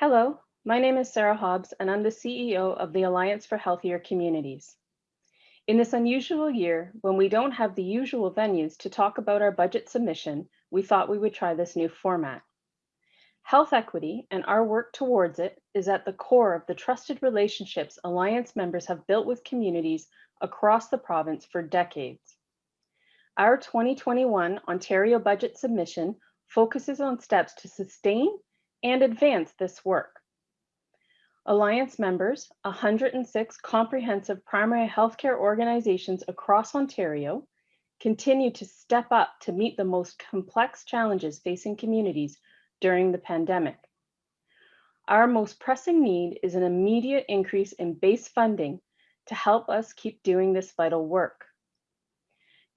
Hello, my name is Sarah Hobbs, and I'm the CEO of the Alliance for Healthier Communities. In this unusual year, when we don't have the usual venues to talk about our budget submission, we thought we would try this new format. Health equity and our work towards it is at the core of the trusted relationships Alliance members have built with communities across the province for decades. Our 2021 Ontario budget submission focuses on steps to sustain and advance this work. Alliance members, 106 comprehensive primary healthcare organizations across Ontario, continue to step up to meet the most complex challenges facing communities during the pandemic. Our most pressing need is an immediate increase in base funding to help us keep doing this vital work.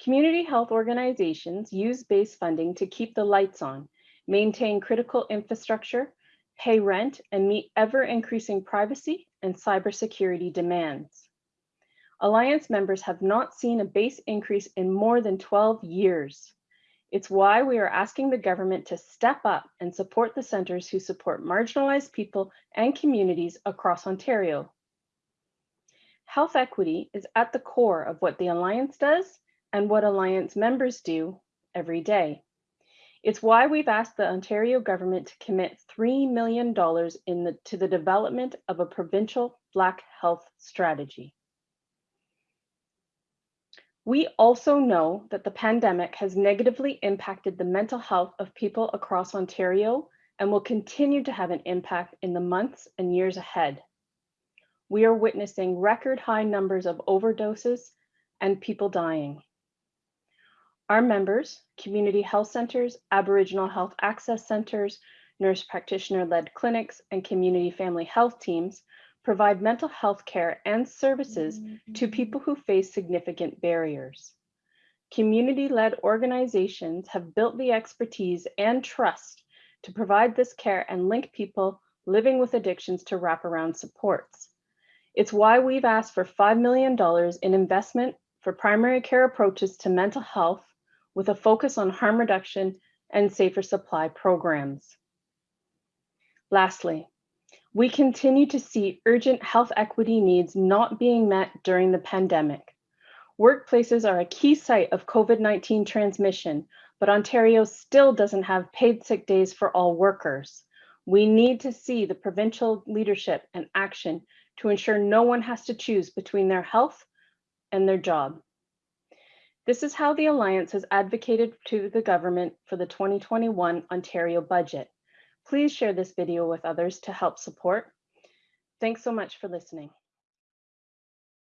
Community health organizations use base funding to keep the lights on, maintain critical infrastructure, pay rent, and meet ever increasing privacy and cybersecurity demands. Alliance members have not seen a base increase in more than 12 years. It's why we are asking the government to step up and support the centers who support marginalized people and communities across Ontario. Health equity is at the core of what the Alliance does and what Alliance members do every day. It's why we've asked the Ontario government to commit $3 million in the, to the development of a provincial Black health strategy. We also know that the pandemic has negatively impacted the mental health of people across Ontario and will continue to have an impact in the months and years ahead. We are witnessing record high numbers of overdoses and people dying. Our members, community health centers, Aboriginal health access centers, nurse practitioner-led clinics, and community family health teams provide mental health care and services to mm-hmm. people who face significant barriers. Community-led organizations have built the expertise and trust to provide this care and link people living with addictions to wraparound supports. It's why we've asked for $5 million in investment for primary care approaches to mental health with a focus on harm reduction and safer supply programs. Lastly, we continue to see urgent health equity needs not being met during the pandemic. Workplaces are a key site of COVID-19 transmission, but Ontario still doesn't have paid sick days for all workers. We need to see the provincial leadership and action to ensure no one has to choose between their health and their job. This is how the Alliance has advocated to the government for the 2021 Ontario budget. Please share this video with others to help support. Thanks so much for listening.